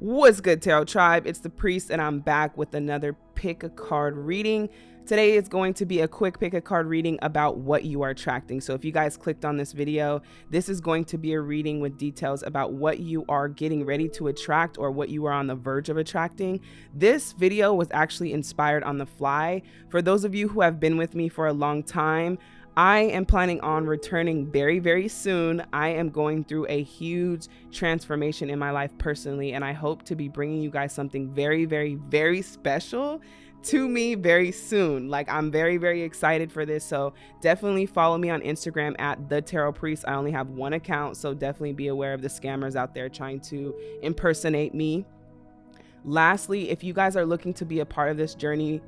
What's good, Tarot Tribe? It's the Priest, and I'm back with another pick a card reading. Today is going to be a quick pick a card reading about what you are attracting. So, if you guys clicked on this video, this is going to be a reading with details about what you are getting ready to attract or what you are on the verge of attracting. This video was actually inspired on the fly. For those of you who have been with me for a long time, I am planning on returning very, very soon. I am going through a huge transformation in my life personally, and I hope to be bringing you guys something very, very, very special to me very soon. Like I'm very, very excited for this. So definitely follow me on Instagram at the Tarot Priest. I only have one account, so definitely be aware of the scammers out there trying to impersonate me. Lastly, if you guys are looking to be a part of this journey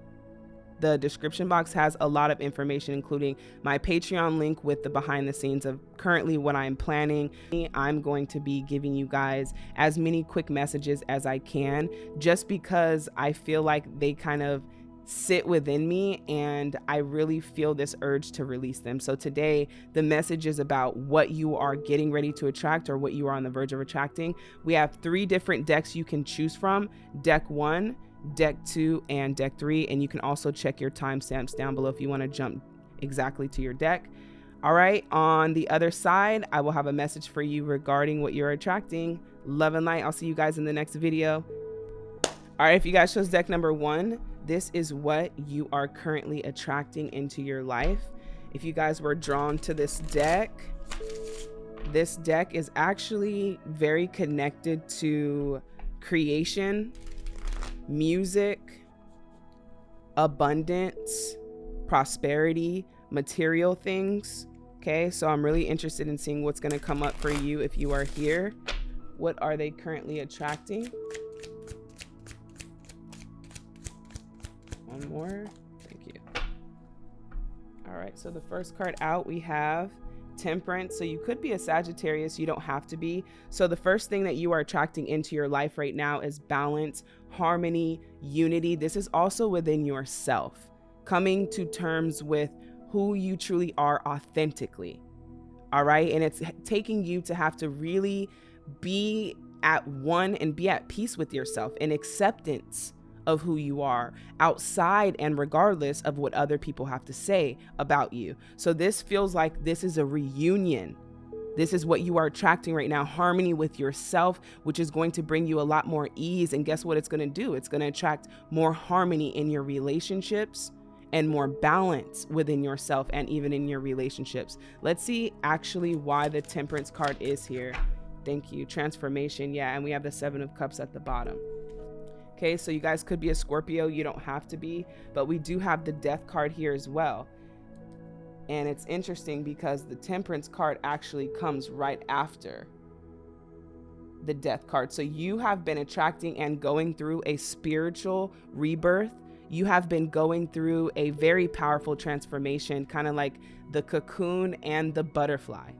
the description box has a lot of information, including my Patreon link with the behind the scenes of currently what I'm planning. I'm going to be giving you guys as many quick messages as I can, just because I feel like they kind of sit within me and I really feel this urge to release them. So today, the message is about what you are getting ready to attract or what you are on the verge of attracting. We have three different decks you can choose from. Deck one, deck two and deck three. And you can also check your timestamps down below if you want to jump exactly to your deck. All right, on the other side, I will have a message for you regarding what you're attracting. Love and light. I'll see you guys in the next video. All right, if you guys chose deck number one, this is what you are currently attracting into your life. If you guys were drawn to this deck, this deck is actually very connected to creation music, abundance, prosperity, material things. Okay, so I'm really interested in seeing what's going to come up for you if you are here. What are they currently attracting? One more. Thank you. All right, so the first card out we have temperance. So you could be a Sagittarius, you don't have to be. So the first thing that you are attracting into your life right now is balance, harmony, unity. This is also within yourself, coming to terms with who you truly are authentically. All right. And it's taking you to have to really be at one and be at peace with yourself and acceptance of who you are outside and regardless of what other people have to say about you. So this feels like this is a reunion. This is what you are attracting right now harmony with yourself, which is going to bring you a lot more ease. And guess what it's going to do? It's going to attract more harmony in your relationships and more balance within yourself and even in your relationships. Let's see actually why the temperance card is here. Thank you. Transformation. Yeah. And we have the seven of cups at the bottom. Okay, so you guys could be a Scorpio, you don't have to be, but we do have the death card here as well. And it's interesting because the temperance card actually comes right after the death card. So you have been attracting and going through a spiritual rebirth. You have been going through a very powerful transformation, kind of like the cocoon and the butterfly.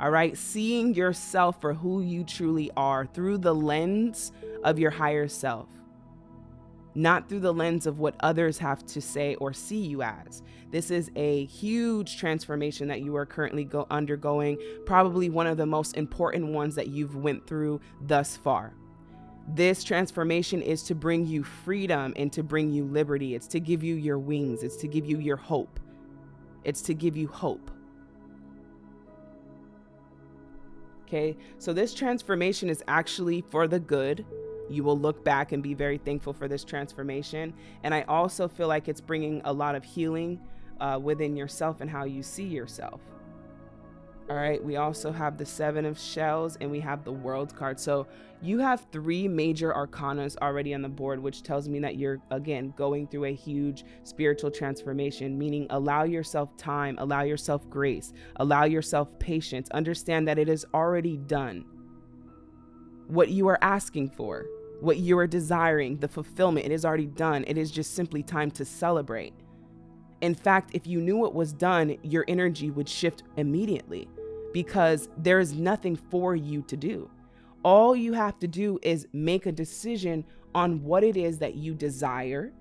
All right, seeing yourself for who you truly are through the lens of your higher self, not through the lens of what others have to say or see you as. This is a huge transformation that you are currently go- undergoing, probably one of the most important ones that you've went through thus far. This transformation is to bring you freedom and to bring you liberty. It's to give you your wings. It's to give you your hope. It's to give you hope. Okay, so this transformation is actually for the good. You will look back and be very thankful for this transformation. And I also feel like it's bringing a lot of healing uh, within yourself and how you see yourself. All right, we also have the Seven of Shells and we have the World card. So you have three major arcanas already on the board, which tells me that you're, again, going through a huge spiritual transformation, meaning allow yourself time, allow yourself grace, allow yourself patience. Understand that it is already done. What you are asking for, what you are desiring, the fulfillment, it is already done. It is just simply time to celebrate. In fact, if you knew what was done, your energy would shift immediately because there is nothing for you to do. All you have to do is make a decision on what it is that you desire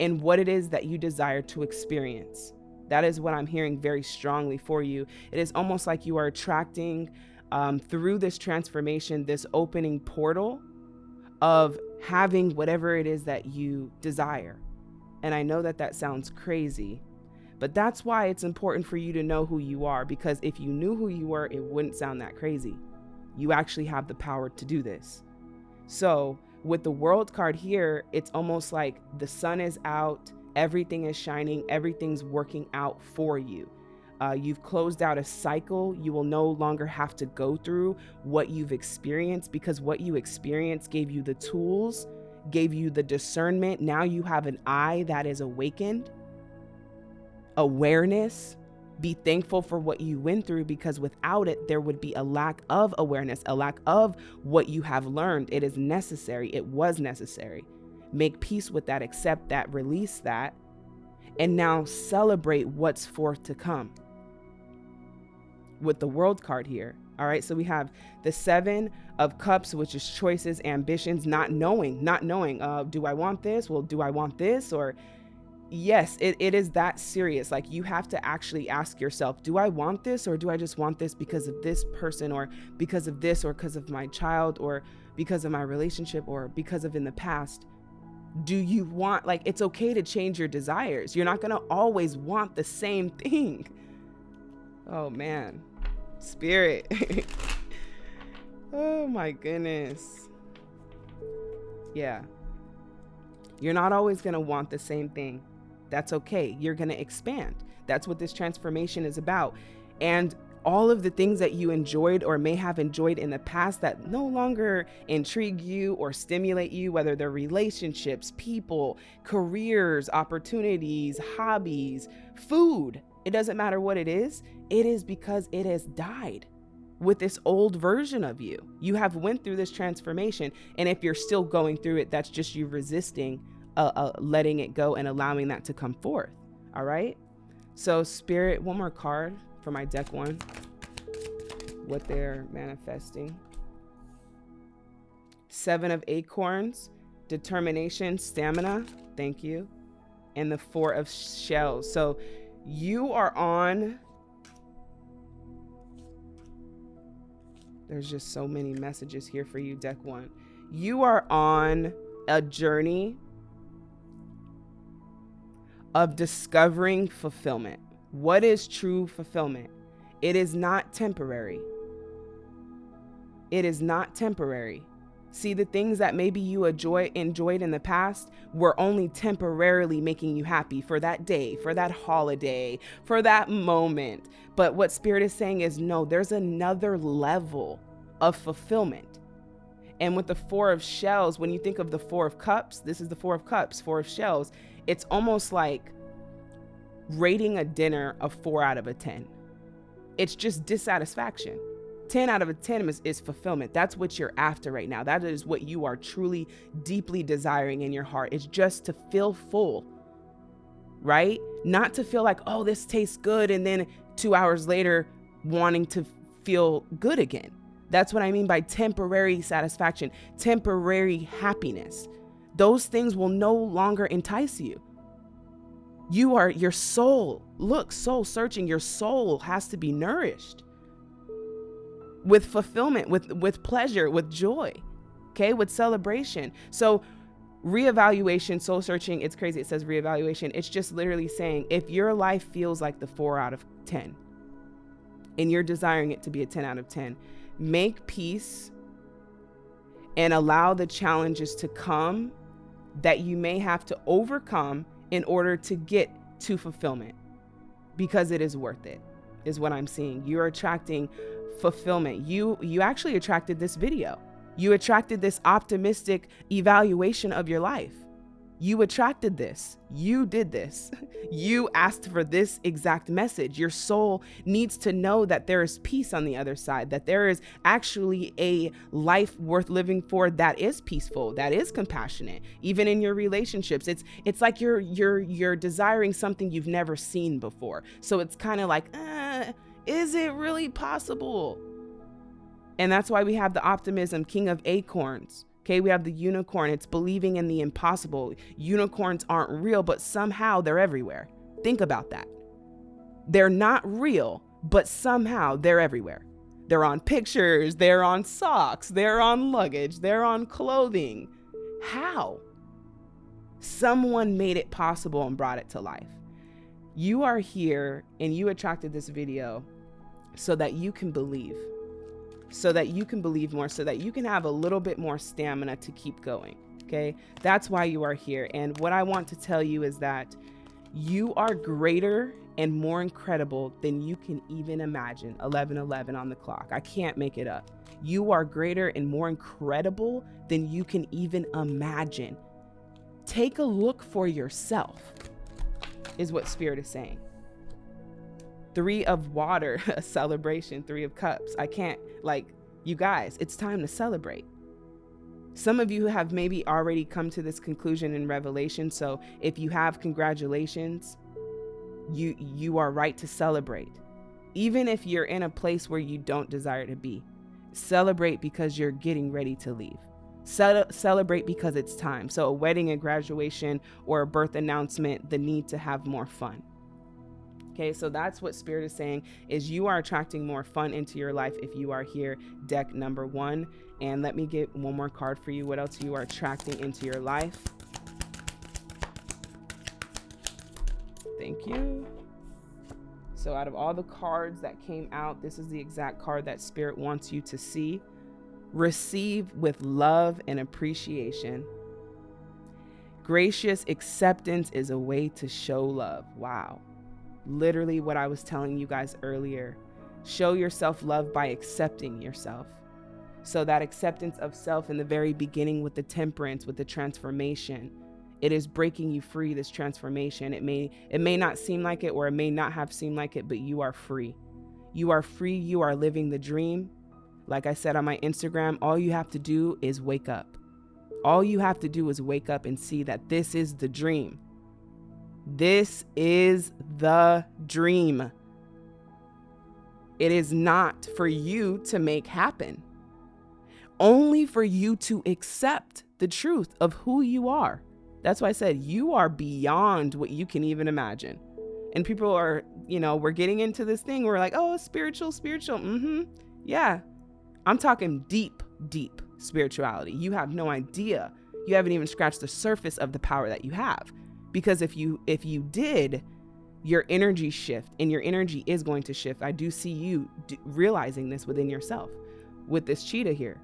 and what it is that you desire to experience. That is what I'm hearing very strongly for you. It is almost like you are attracting um, through this transformation, this opening portal of having whatever it is that you desire. And I know that that sounds crazy, but that's why it's important for you to know who you are because if you knew who you were, it wouldn't sound that crazy. You actually have the power to do this. So, with the world card here, it's almost like the sun is out, everything is shining, everything's working out for you. Uh, you've closed out a cycle. You will no longer have to go through what you've experienced because what you experienced gave you the tools, gave you the discernment. Now you have an eye that is awakened, awareness. Be thankful for what you went through because without it, there would be a lack of awareness, a lack of what you have learned. It is necessary. It was necessary. Make peace with that, accept that, release that, and now celebrate what's forth to come with the world card here. All right, so we have the seven of cups, which is choices, ambitions, not knowing, not knowing. Uh, do I want this? Well, do I want this? Or yes, it, it is that serious. Like you have to actually ask yourself, do I want this or do I just want this because of this person or because of this or because of my child or because of my relationship or because of in the past? Do you want, like, it's okay to change your desires. You're not going to always want the same thing. Oh man. Spirit. oh my goodness. Yeah. You're not always going to want the same thing. That's okay. You're going to expand. That's what this transformation is about. And all of the things that you enjoyed or may have enjoyed in the past that no longer intrigue you or stimulate you, whether they're relationships, people, careers, opportunities, hobbies, food, it doesn't matter what it is, it is because it has died with this old version of you. You have went through this transformation and if you're still going through it, that's just you resisting uh, uh, letting it go and allowing that to come forth. All right? So spirit, one more card for my deck one. What they're manifesting. Seven of acorns, determination, stamina. Thank you. And the four of shells. So you are on. There's just so many messages here for you deck one. You are on a journey of discovering fulfillment. What is true fulfillment? It is not temporary. It is not temporary See, the things that maybe you enjoy, enjoyed in the past were only temporarily making you happy for that day, for that holiday, for that moment. But what Spirit is saying is no, there's another level of fulfillment. And with the Four of Shells, when you think of the Four of Cups, this is the Four of Cups, Four of Shells, it's almost like rating a dinner a four out of a 10. It's just dissatisfaction 10 out of a 10 is, is, fulfillment. That's what you're after right now. That is what you are truly deeply desiring in your heart. It's just to feel full, right? Not to feel like, oh, this tastes good. And then two hours later, wanting to feel good again. That's what I mean by temporary satisfaction, temporary happiness. Those things will no longer entice you. You are your soul. Look, soul searching. Your soul has to be nourished with fulfillment, with with pleasure, with joy, okay, with celebration. So reevaluation, soul searching, it's crazy. It says reevaluation. It's just literally saying if your life feels like the four out of 10 and you're desiring it to be a 10 out of 10, make peace and allow the challenges to come that you may have to overcome in order to get to fulfillment because it is worth it is what I'm seeing. You're attracting fulfillment. You you actually attracted this video. You attracted this optimistic evaluation of your life. You attracted this. You did this. You asked for this exact message. Your soul needs to know that there is peace on the other side, that there is actually a life worth living for that is peaceful, that is compassionate, even in your relationships. It's it's like you're you're you're desiring something you've never seen before. So it's kind of like, uh, is it really possible? And that's why we have the optimism, king of acorns. Okay, we have the unicorn. It's believing in the impossible. Unicorns aren't real, but somehow they're everywhere. Think about that. They're not real, but somehow they're everywhere. they're on pictures, they're on socks, they're on luggage, they're on clothing. How? Someone made it possible and brought it to life. You are here and you attracted this video so that you can believe, so that you can believe more, so that you can have a little bit more stamina to keep going. Okay. That's why you are here. And what I want to tell you is that you are greater and more incredible than you can even imagine. 1111 on the clock. I can't make it up. You are greater and more incredible than you can even imagine. Take a look for yourself, is what Spirit is saying. Three of water, a celebration. Three of cups. I can't, like, you guys, it's time to celebrate. Some of you have maybe already come to this conclusion in Revelation. So if you have, congratulations. You you are right to celebrate. Even if you're in a place where you don't desire to be. Celebrate because you're getting ready to leave. Ce- celebrate because it's time. So a wedding, a graduation, or a birth announcement, the need to have more fun. Okay, so that's what spirit is saying is you are attracting more fun into your life if you are here, deck number one. And let me get one more card for you. What else you are attracting into your life? Thank you. So out of all the cards that came out, this is the exact card that spirit wants you to see. Receive with love and appreciation. Gracious acceptance is a way to show love. Wow literally what I was telling you guys earlier. Show yourself love by accepting yourself. So, that acceptance of self in the very beginning with the temperance, with the transformation, it is breaking you free this transformation. It may it may not seem like it or it may not have seemed like it but you are free. You are free you are living the dream. Like i said on my instagram all you have to do is wake up. All you have to do is wake up and see that this is the dream this is the dream. It is not for you to make happen, only for you to accept the truth of who you are. That's why I said you are beyond what you can even imagine. And people are, you know, we're getting into this thing. We're like, oh, spiritual, spiritual. Mm-hmm. Yeah. I'm talking deep, deep spirituality. You have no idea. You haven't even scratched the surface of the power that you have because if you if you did your energy shift and your energy is going to shift. I do see you d- realizing this within yourself with this cheetah here.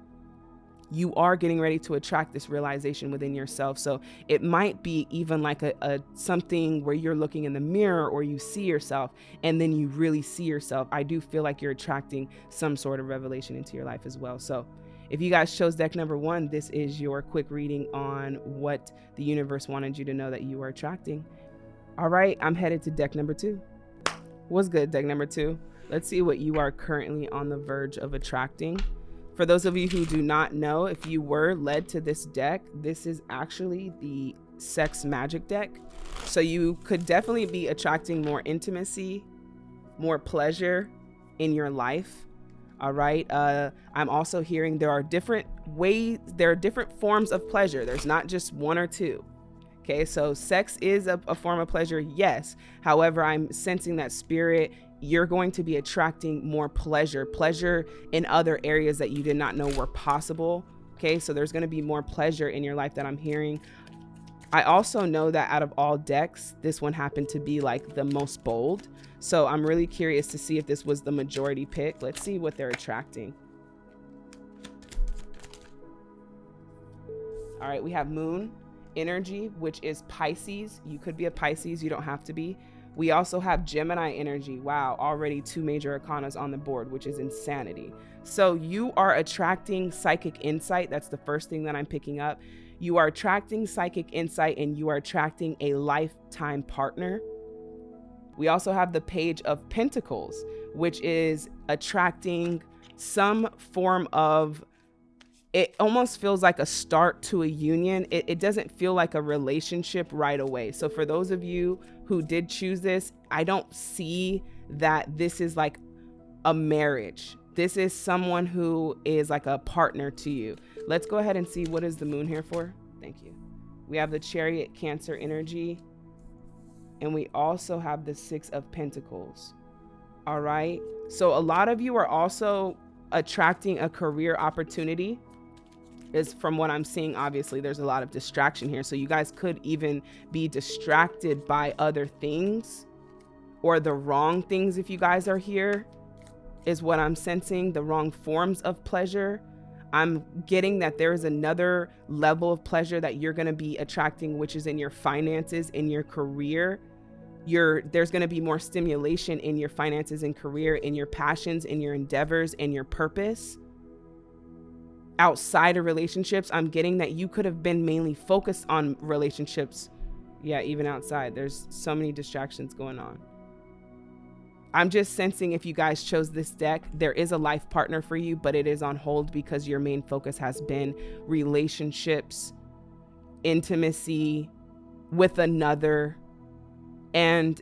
You are getting ready to attract this realization within yourself. So it might be even like a, a, something where you're looking in the mirror or you see yourself and then you really see yourself. I do feel like you're attracting some sort of revelation into your life as well. So if you guys chose deck number one, this is your quick reading on what the universe wanted you to know that you are attracting. All right, I'm headed to deck number two. What's good, deck number two? Let's see what you are currently on the verge of attracting. For those of you who do not know, if you were led to this deck, this is actually the sex magic deck. So you could definitely be attracting more intimacy, more pleasure in your life all right. Uh, I'm also hearing there are different ways, there are different forms of pleasure. There's not just one or two. Okay. So sex is a, a form of pleasure. Yes. However, I'm sensing that spirit, you're going to be attracting more pleasure, pleasure in other areas that you did not know were possible. Okay. So there's going to be more pleasure in your life that I'm hearing. I also know that out of all decks, this one happened to be like the most bold. So I'm really curious to see if this was the majority pick. Let's see what they're attracting. All right, we have moon energy, which is Pisces. You could be a Pisces, you don't have to be. We also have Gemini energy. Wow, already two major arcanas on the board, which is insanity. So you are attracting psychic insight. That's the first thing that I'm picking up. You are attracting psychic insight and you are attracting a lifetime partner. We also have the page of pentacles, which is attracting some form of it almost feels like a start to a union. It, it, doesn't feel like a relationship right away. So, for those of you who did choose this, I don't see that this is like a marriage. This is someone who is like a partner to you. Let's go ahead and see what is the moon here for. Thank you. We have the chariot cancer energy. And we also have the six of pentacles. All right. So a lot of you are also attracting a career opportunity is from what I'm seeing. Obviously, there's a lot of distraction here. So you guys could even be distracted by other things or the wrong things if you guys are here, is what I'm sensing. The wrong forms of pleasure. I'm getting that there is another level of pleasure that you're going to be attracting, which is in your finances, in your career. Your, there's going to be more stimulation in your finances and career, in your passions, in your endeavors, in your purpose outside of relationships, I'm getting that you could have been mainly focused on relationships. Yeah, even outside, there's so many distractions going on. I'm just sensing if you guys chose this deck, there is a life partner for you, but it is on hold because your main focus has been relationships, intimacy with another. And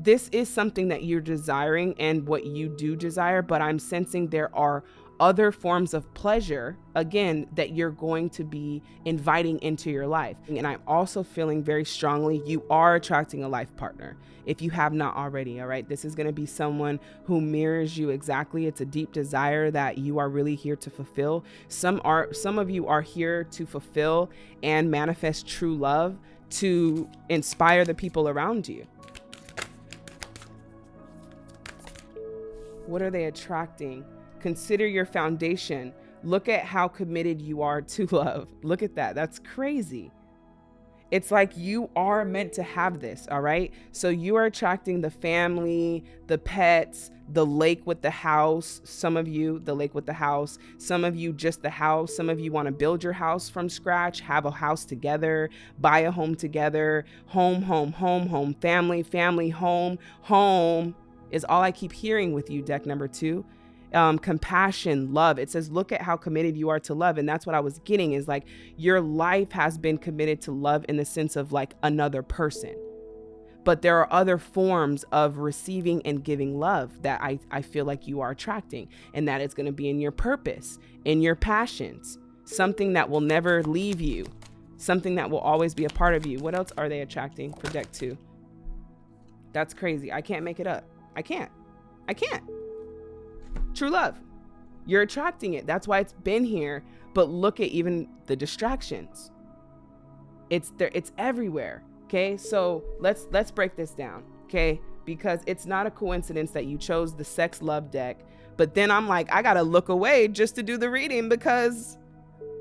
this is something that you're desiring and what you do desire, but I'm sensing there are other forms of pleasure, again, that you're going to be inviting into your life. And I'm also feeling very strongly you are attracting a life partner if you have not already. All right. This is going to be someone who mirrors you exactly. It's a deep desire that you are really here to fulfill. Some are, some of you are here to fulfill and manifest true love to inspire the people around you. What are they attracting? Consider your foundation. Look at how committed you are to love. Look at that. That's crazy. It's like you are meant to have this, all right? So you are attracting the family, the pets, the lake with the house. Some of you, the lake with the house. Some of you, just the house. Some of you want to build your house from scratch, have a house together, buy a home together. Home, home, home, home, family, family, home, home is all I keep hearing with you, deck number two um, compassion, love. It says, look at how committed you are to love. And that's what I was getting is like your life has been committed to love in the sense of like another person. But there are other forms of receiving and giving love that I, I feel like you are attracting. And that is going to be in your purpose, in your passions, something that will never leave you, something that will always be a part of you. What else are they attracting for deck two? That's crazy. I can't make it up. I can't. I can't. True love. You're attracting it. That's why it's been here. But look at even the distractions. It's there, it's everywhere. Okay. So let's let's break this down. Okay. Because it's not a coincidence that you chose the sex love deck. But then I'm like, I gotta look away just to do the reading because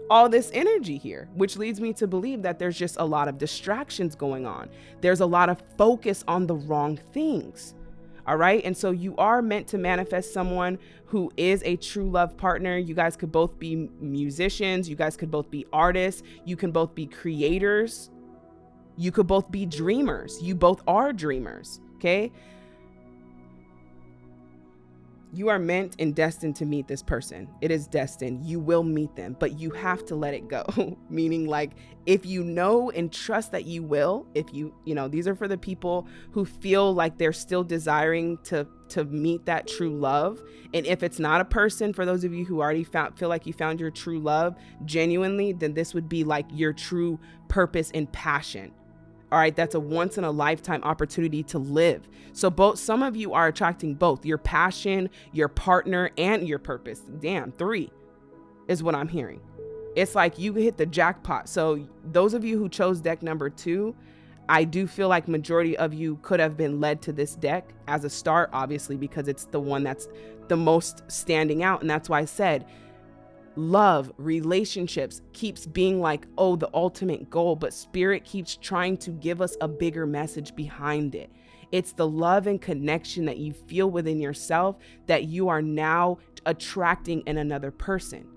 all this energy here, which leads me to believe that there's just a lot of distractions going on. There's a lot of focus on the wrong things. All right. And so you are meant to manifest someone who is a true love partner. You guys could both be musicians. You guys could both be artists. You can both be creators. You could both be dreamers. You both are dreamers. Okay. You are meant and destined to meet this person. It is destined. You will meet them, but you have to let it go. Meaning, like, if you know and trust that you will, if you, you know, these are for the people who feel like they're still desiring to to meet that true love. And if it's not a person, for those of you who already found feel like you found your true love genuinely, then this would be like your true purpose and passion. All right, that's a once in a lifetime opportunity to live. So both some of you are attracting both your passion, your partner, and your purpose. Damn, three is what I'm hearing. It's like you hit the jackpot. So those of you who chose deck number two, I do feel like majority of you could have been led to this deck as a start, obviously, because it's the one that's the most standing out. And that's why I said love, relationships keeps being like, oh, the ultimate goal, but spirit keeps trying to give us a bigger message behind it. It's the love and connection that you feel within yourself that you are now attracting in another person.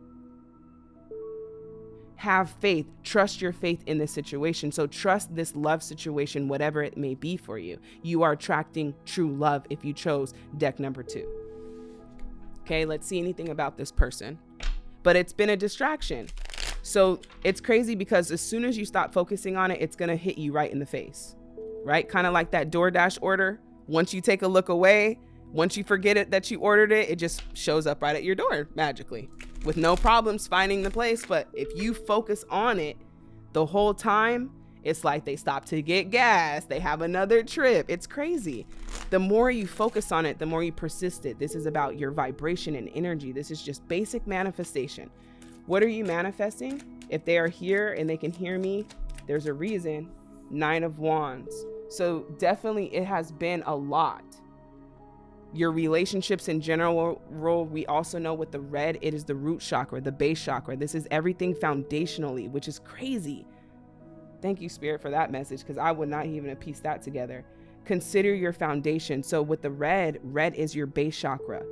Have faith, trust your faith in this situation. So, trust this love situation, whatever it may be for you. You are attracting true love if you chose deck number two. Okay, let's see anything about this person but it's been a distraction. So it's crazy because as soon as you stop focusing on it, it's to hit you right in the face, right? Kind of like that DoorDash order. Once you take a look away, once you forget it that you ordered it, it just shows up right at your door magically with no problems finding the place. But if you focus on it the whole time, it's like they stop to get gas, they have another trip. It's crazy. The more you focus on it, the more you persist it. This is about your vibration and energy. This is just basic manifestation. What are you manifesting? If they are here and they can hear me, there's a reason. Nine of Wands. So definitely it has been a lot. Your relationships in general, role. we also know with the red, it is the root chakra, the base chakra. This is everything foundationally, which is crazy. Thank you, Spirit, for that message because I would not even have pieced that together. Consider your foundation. So with the red, red is your base chakra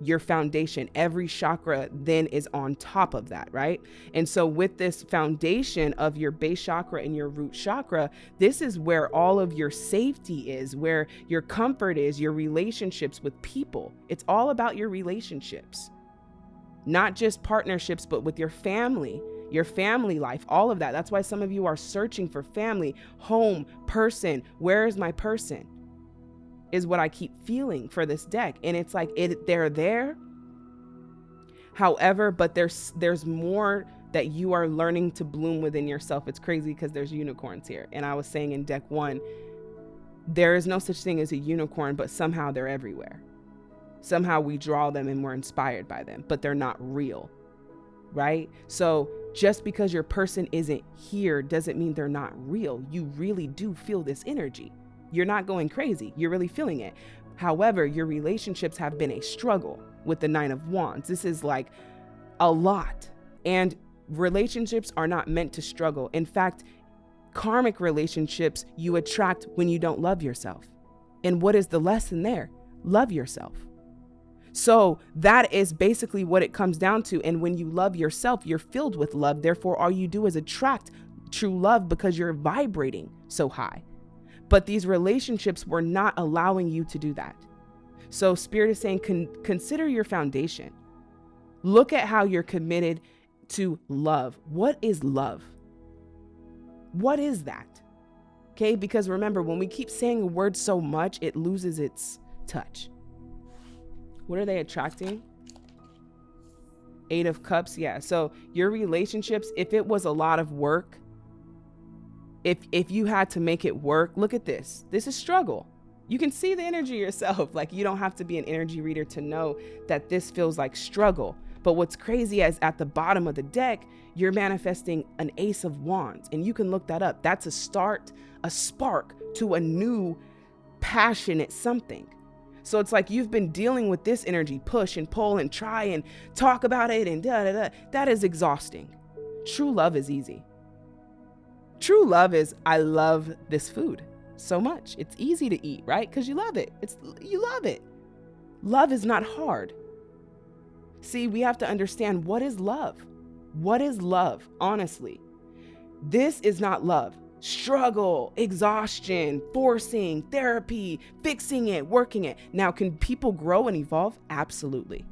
your foundation. Every chakra then is on top of that, right? And so, with this foundation of your base chakra and your root chakra, this is where all of your safety is, where your comfort is, your relationships with people. It's all about your relationships, not just partnerships, but with your family. Your family life, all of that. That's why some of you are searching for family, home, person. Where is my person? is what I keep feeling for this deck. And it's like it they're there. However, but there's there's more that you are learning to bloom within yourself. It's crazy because there's unicorns here. And I was saying in deck 1, there is no such thing as a unicorn, but somehow they're everywhere. Somehow we draw them and we're inspired by them, but they're not real. Right? So just because your person isn't here doesn't mean they're not real. You really do feel this energy. You're not going crazy, you're really feeling it. However, your relationships have been a struggle with the Nine of Wands. This is like a lot. And relationships are not meant to struggle. In fact, karmic relationships you attract when you don't love yourself. And what is the lesson there? Love yourself. So that is basically what it comes down to. And when you love yourself, you're filled with love. Therefore, all you do is attract true love because you're vibrating so high. But these relationships were not allowing you to do that. So, Spirit is saying, con- consider your foundation. Look at how you're committed to love. What is love? What is that? Okay, because remember, when we keep saying a word so much, it loses its touch. What are they attracting? Eight of Cups, yeah. So, your relationships, if it was a lot of work, if if you had to make it work, look at this. This is struggle. You can see the energy yourself. Like you don't have to be an energy reader to know that this feels like struggle. But what's crazy is at the bottom of the deck, you're manifesting an ace of wands and you can look that up. That's a start, a spark to a new passionate something. So it's like you've been dealing with this energy, push and pull and try and talk about it and da da da. That is exhausting. True love is easy. True love is I love this food so much. It's easy to eat, right? Because you love it. It's you love it. Love is not hard. See, we have to understand what is love. What is love, honestly? This is not love. Struggle, exhaustion, forcing, therapy, fixing it, working it. Now, can people grow and evolve? Absolutely.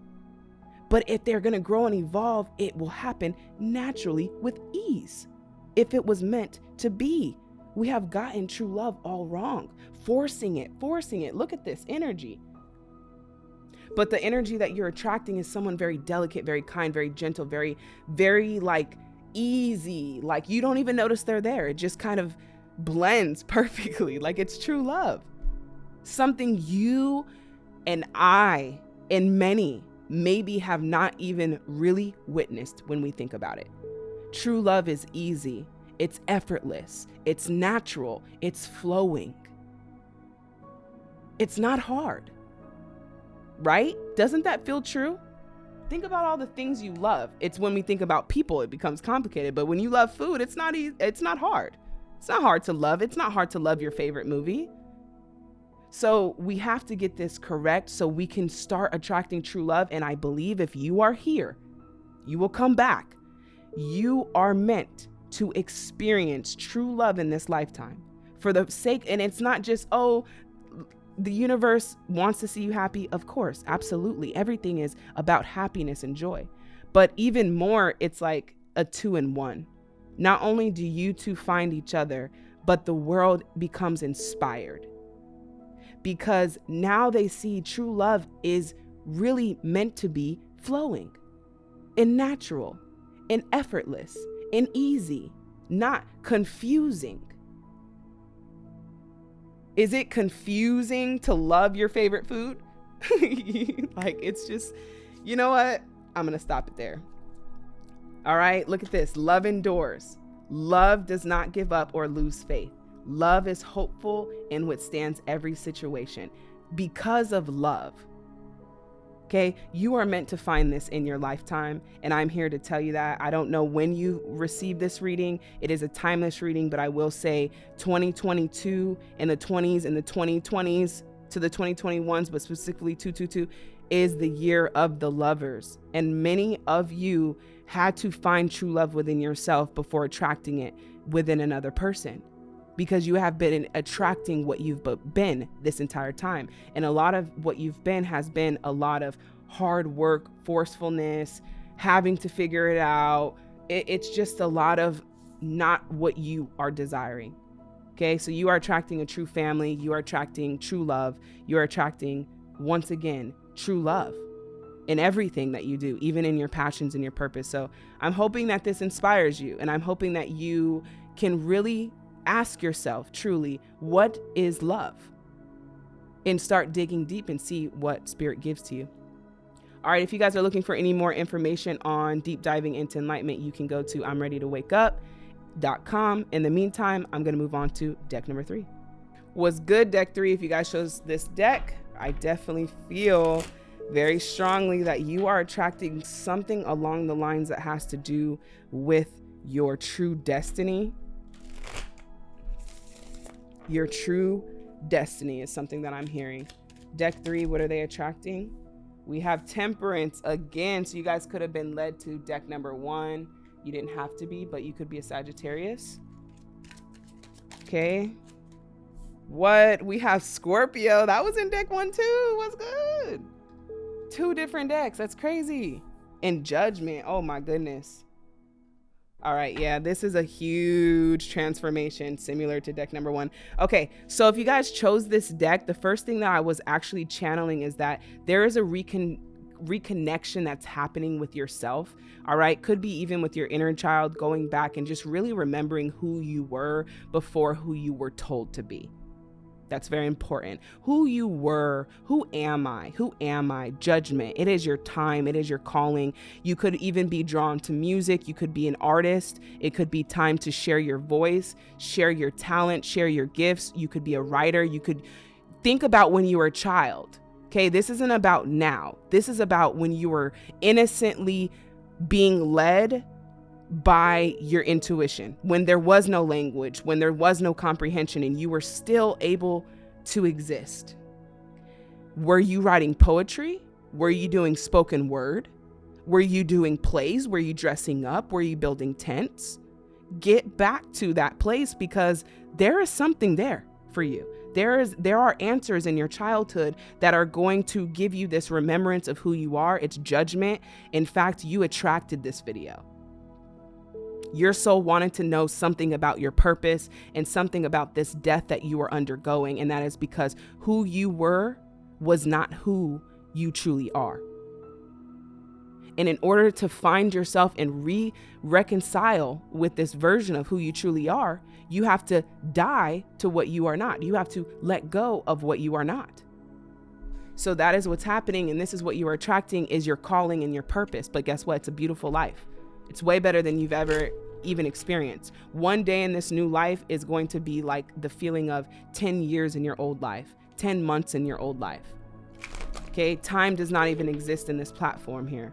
But if they're going to grow and evolve, it will happen naturally with ease if it was meant to be. We have gotten true love all wrong, forcing it, forcing it. Look at this energy. But the energy that you're attracting is someone very delicate, very kind, very gentle, very, very like easy. Like you don't even notice they're there. It just kind of blends perfectly. Like it's true love. Something you and I and many maybe have not even really witnessed when we think about it. True love is easy, it's effortless, it's natural, it's flowing. It's not hard. Right? Doesn't that feel true? Think about all the things you love. It's when we think about people it becomes complicated, but when you love food, it's not easy, it's not hard. It's not hard to love. It's not hard to love your favorite movie. So we have to get this correct so we can start attracting true love. And I believe if you are here, you will come back you are meant to experience true love in this lifetime for the sake, and it's not just, oh, the universe wants to see you happy. Of course, absolutely. Everything is about happiness and joy. But even more, it's like a two in one. Not only do you two find each other, but the world becomes inspired. Because now they see true love is really meant to be flowing and natural and effortless and easy, not confusing. Is it confusing to love your favorite food? like it's just, you know what? I'm going to stop it there. All right, look at this. Love endures. Love does not give up or lose faith. Love is hopeful and withstands every situation because of love. Okay, you are meant to find this in your lifetime, and I'm here to tell you that. I don't know when you receive this reading. It is a timeless reading, but I will say 2022 and the 20s and the 2020s to the 2021s, but specifically 222 is the year of the lovers. And many of you had to find true love within yourself before attracting it within another person because you have been attracting what you've been this entire time. And a lot of what you've been has been a lot of hard work, forcefulness, having to figure it out. It, it's just a lot of not what you are desiring. Okay, so you are attracting a true family, you are attracting true love, you are attracting, once again, true love in everything that you do, even in your passions and your purpose. So I'm hoping that this inspires you, and I'm hoping that you can really ask yourself truly, what is love? And start digging deep and see what spirit gives to you. All right, if you guys are looking for any more information on deep diving into enlightenment, you can go to I'm ready to wake up.com. In the meantime, I'm going to move on to deck number three. Was good, deck three. If you guys chose this deck, I definitely feel very strongly that you are attracting something along the lines that has to do with your true destiny your true destiny is something that I'm hearing. Deck three, what are they attracting? We have temperance again. So you guys could have been led to deck number one. You didn't have to be, but you could be a Sagittarius. Okay. What? We have Scorpio. That was in deck one too. What's good? Two different decks. That's crazy. And Judgment. Oh my goodness. All right, yeah, this is a huge transformation similar to deck number one. Okay, so if you guys chose this deck, the first thing that I was actually channeling is that there is a recon reconnection that's happening with yourself. All right, could be even with your inner child going back and just really remembering who you were before who you were told to be. That's very important. Who you were, who am I? Who am I? Judgment. It is your time, it is your calling. You could even be drawn to music, you could be an artist. It could be time to share your voice, share your talent, share your gifts. You could be a writer. You could think about when you were a child. Okay, this isn't about now. This is about when you were innocently being led by your intuition when there was no language, when there was no comprehension, and you were still able to exist. Were you writing poetry? Were you doing spoken word? Were you doing plays? Were you dressing up? Were you building tents? Get back to that place because there is something there for you. There is there are answers in your childhood that are going to give you this remembrance of who you are. It's judgment. In fact, you attracted this video. Your soul wanted to know something about your purpose and something about this death that you are undergoing. And that is because who you were was not who you truly are. And in order to find yourself and re reconcile with this version of who you truly are, you have to die to what you are not. You have to let go of what you are not. So that is what's happening. And this is what you are attracting is your calling and your purpose. But guess what? It's a beautiful life. It's way better than you've ever even experience. One day in this new life is going to be like the feeling of 10 years in your old life, 10 months in your old life. Okay, time does not even exist in this platform here.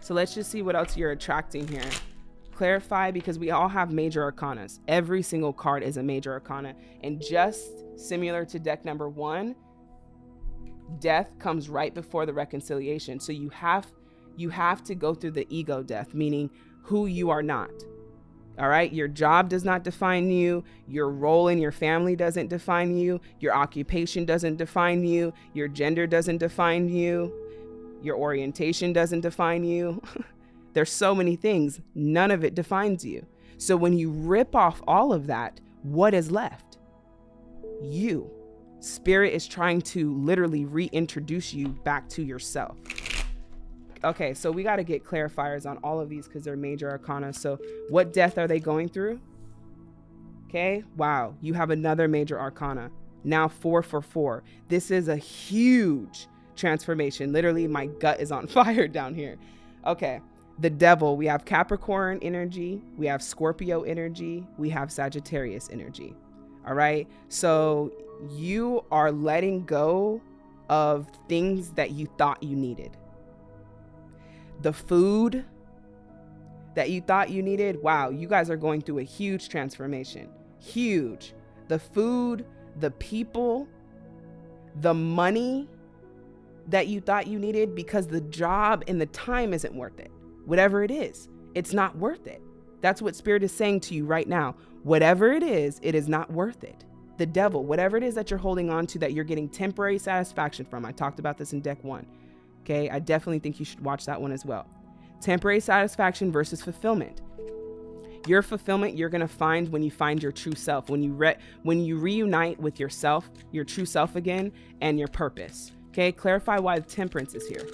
So let's just see what else you're attracting here. Clarify because we all have major arcanas. Every single card is a major arcana. And just similar to deck number one, death comes right before the reconciliation. So you have you have to go through the ego death, meaning who you are not. All right. Your job does not define you. Your role in your family doesn't define you. Your occupation doesn't define you. Your gender doesn't define you. Your orientation doesn't define you. There's so many things. None of it defines you. So when you rip off all of that, what is left? You. Spirit is trying to literally reintroduce you back to yourself okay, so we got to get clarifiers on all of these because they're major arcana. So what death are they going through? Okay, wow, you have another major arcana. now four for four. This is a huge transformation. Literally, my gut is on fire down here. Okay. The devil, we have Capricorn energy, we have Scorpio energy, we have Sagittarius energy. All right. So you are letting go of things that you thought you needed. The food that you thought you needed, wow, you guys are going through a huge transformation. Huge. The food, the people, the money that you thought you needed because the job and the time isn't worth it. Whatever it is, it's not worth it. That's what Spirit is saying to you right now. Whatever it is, it is not worth it. The devil, whatever it is that you're holding on to that you're getting temporary satisfaction from. I talked about this in deck one. Okay. I definitely think you should watch that one as well. Temporary satisfaction versus fulfillment. Your fulfillment you're going to find when you find your true self, when you re- when you reunite with yourself, your true self again and your purpose. Okay? Clarify why the temperance is here.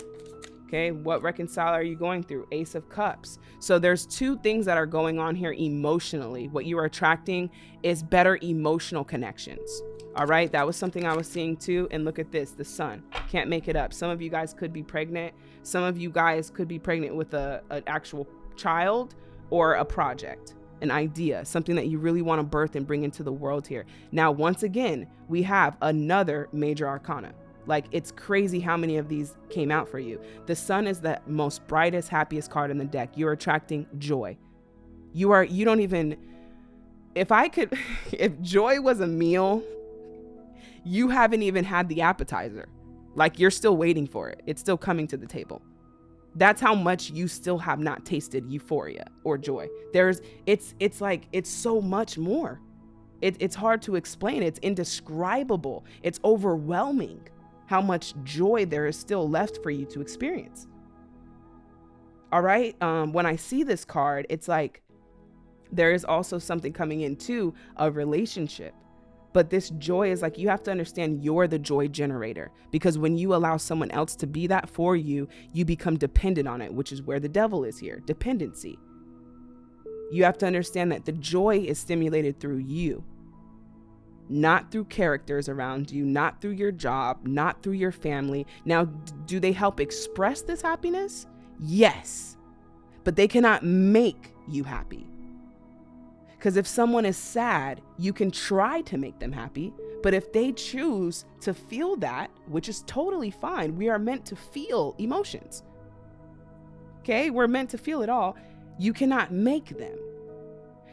Okay? What reconcile are you going through? Ace of cups. So there's two things that are going on here emotionally. What you are attracting is better emotional connections. All right, that was something I was seeing too. And look at this, the sun. Can't make it up. Some of you guys could be pregnant. Some of you guys could be pregnant with a, an actual child or a project, an idea, something that you really want to birth and bring into the world here. Now, once again, we have another major arcana. Like it's crazy how many of these came out for you. The sun is the most brightest, happiest card in the deck. You're attracting joy. You are, you don't even, if I could, if joy was a meal, you haven't even had the appetizer. Like you're still waiting for it. It's still coming to the table. That's how much you still have not tasted euphoria or joy. There's it's it's like it's so much more. It, it's hard to explain. It's indescribable. It's overwhelming how much joy there is still left for you to experience. All right. Um, when I see this card, it's like there is also something coming into a relationship but this joy is like you have to understand you're the joy generator because when you allow someone else to be that for you, you become dependent on it, which is where the devil is here dependency. You have to understand that the joy is stimulated through you, not through characters around you, not through your job, not through your family. Now, do they help express this happiness? Yes, but they cannot make you happy. Because if someone is sad, you can try to make them happy. But if they choose to feel that, which is totally fine, we are meant to feel emotions. Okay, we're meant to feel it all. You cannot make them.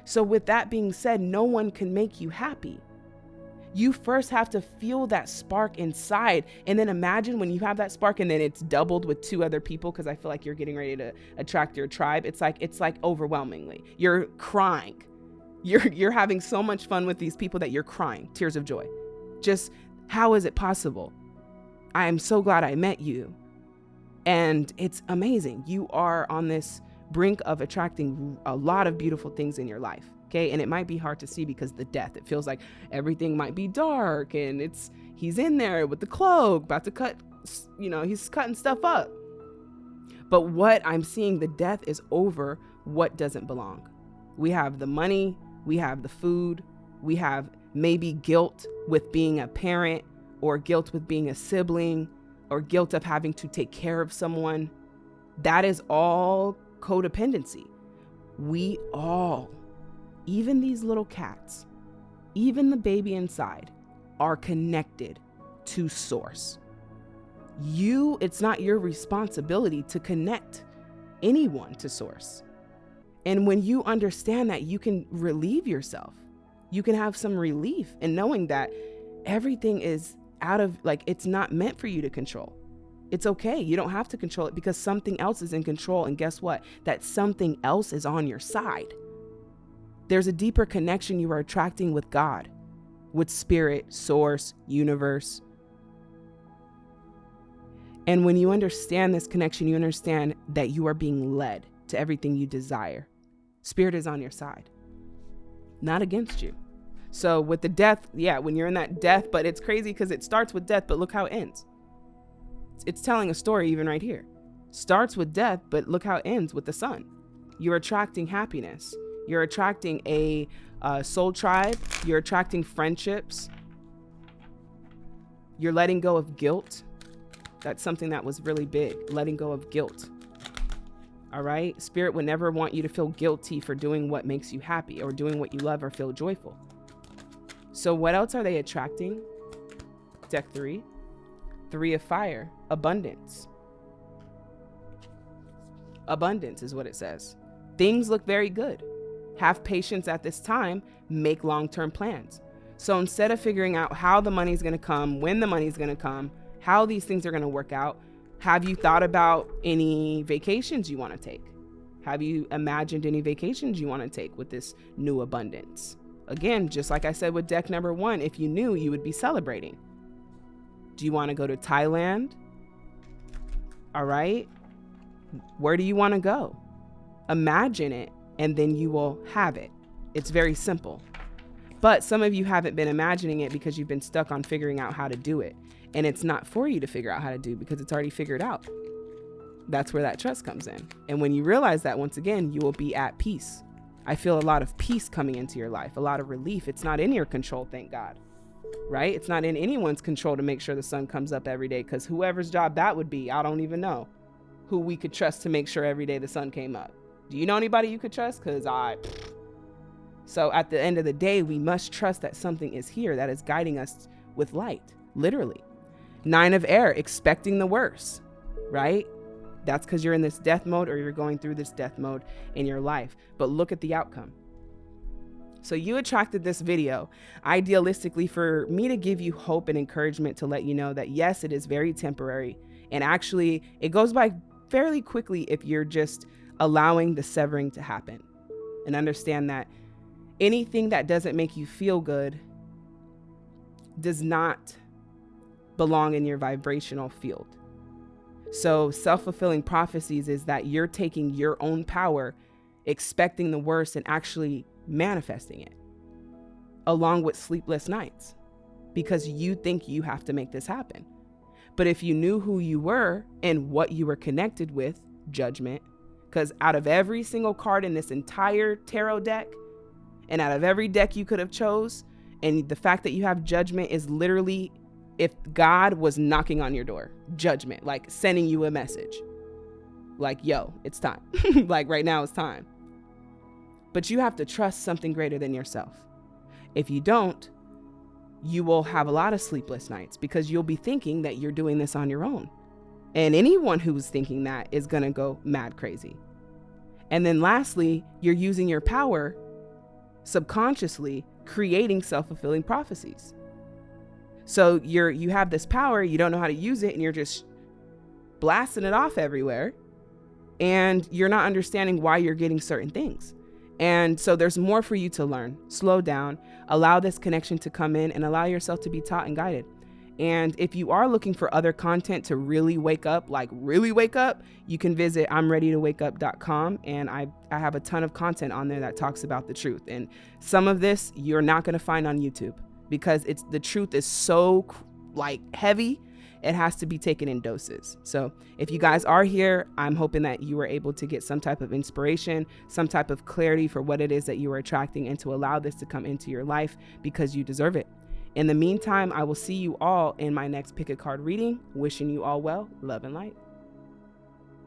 So, with that being said, no one can make you happy. You first have to feel that spark inside. And then imagine when you have that spark and then it's doubled with two other people, because I feel like you're getting ready to attract your tribe. It's like, it's like overwhelmingly. You're crying you're you're having so much fun with these people that you're crying, tears of joy. Just how is it possible? I am so glad I met you. And it's amazing. You are on this brink of attracting a lot of beautiful things in your life. Okay. And it might be hard to see because the death, it feels like everything might be dark and it's, he's in there with the cloak, about to cut, you know, he's cutting stuff up. But what I'm seeing, the death is over what doesn't belong. We have the money, we have the food, we have maybe guilt with being a parent, or guilt with being a sibling, or guilt of having to take care of someone. That is all codependency. We all, even these little cats, even the baby inside, are connected to source. You, it's not your responsibility to connect anyone to source. And when you understand that, you can relieve yourself. You can have some relief in knowing that everything is out of, like, it's not meant for you to control. It's okay. You don't have to control it because something else is in control. And guess what? That something else is on your side. There's a deeper connection you are attracting with God, with spirit, source, universe. And when you understand this connection, you understand that you are being led to everything you desire. Spirit is on your side, not against you. So with the death, yeah, when you're in that death, but it's crazy because it starts with death, but look how it ends. It's telling a story even right here. Starts with death, but look how it ends with the sun. You're attracting happiness. You're attracting a uh, soul tribe. You're attracting friendships. You're letting go of guilt. That's something that was really big, letting go of guilt. All right? Spirit would never want you to feel guilty for doing what makes you happy or doing what you love or feel joyful. So, what else are they attracting? Deck three, three of fire, abundance. Abundance is what it says. Things look very good. Have patience at this time, make long term plans. So instead of figuring out how the money's gonna come, when the money's gonna come, how these things are gonna work out, have you thought about any vacations you wanna take? Have you imagined any vacations you wanna take with this new abundance? Again, just like I said with deck number one, if you knew, you would be celebrating. Do you wanna go to Thailand? All right. Where do you wanna go? Imagine it, and then you will have it. It's very simple. But some of you haven't been imagining it because you've been stuck on figuring out how to do it. And it's not for you to figure out how to do because it's already figured out. That's where that trust comes in. And when you realize that, once again, you will be at peace. I feel a lot of peace coming into your life, a lot of relief. It's not in your control, thank God. Right? It's not in anyone's control to make sure the sun comes up every day because whoever's job that would be, I don't even know who we could trust to make sure every day the sun came up. Do you know anybody you could trust? Because I, so at the end of the day, we must trust that something is here that is guiding us with light, literally. Nine of air, expecting the worst, right? That's because you're in this death mode or you're going through this death mode in your life. But look at the outcome. So you attracted this video idealistically for me to give you hope and encouragement to let you know that yes, it is very temporary. And actually, it goes by fairly quickly if you're just allowing the severing to happen. And understand that anything that doesn't make you feel good does not belong in your vibrational field. So, self fulfilling prophecies is that you're taking your own power, expecting the worst, and actually manifesting it, along with sleepless nights, because you think you have to make this happen. But if you knew who you were and what you were connected with, judgment, because out of every single card in this entire tarot deck, and out of every deck you could have chose and the fact that you have judgment is literally if god was knocking on your door judgment like sending you a message. Like yo it's time. Like right now it's time. But you have to trust something greater than yourself. If you don't you will have a lot of sleepless nights because you'll be thinking that you're doing this on your own. And anyone who's thinking that is going to go mad crazy. And then lastly you're using your power subconsciously creating self-fulfilling prophecies. So you're you have this power, you don't know how to use it and you're just blasting it off everywhere and you're not understanding why you're getting certain things. And so there's more for you to learn. Slow down, allow this connection to come in and allow yourself to be taught and guided. And if you are looking for other content to really wake up, like really wake up, you can visit I'mReadyToWakeUp.com. And I, I have a ton of content on there that talks about the truth. And some of this you're not going to find on YouTube because it's the truth is so like heavy it has to be taken in doses. So, if you guys are here, I'm hoping that you were able to get some type of inspiration, some type of clarity for what it is that you are attracting, and to allow this to come into your life because you deserve it. In the meantime, I will see you all in my next pick a card reading. Wishing you all well, love and light.